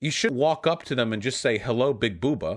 you should walk up to them and just say hello, big booba.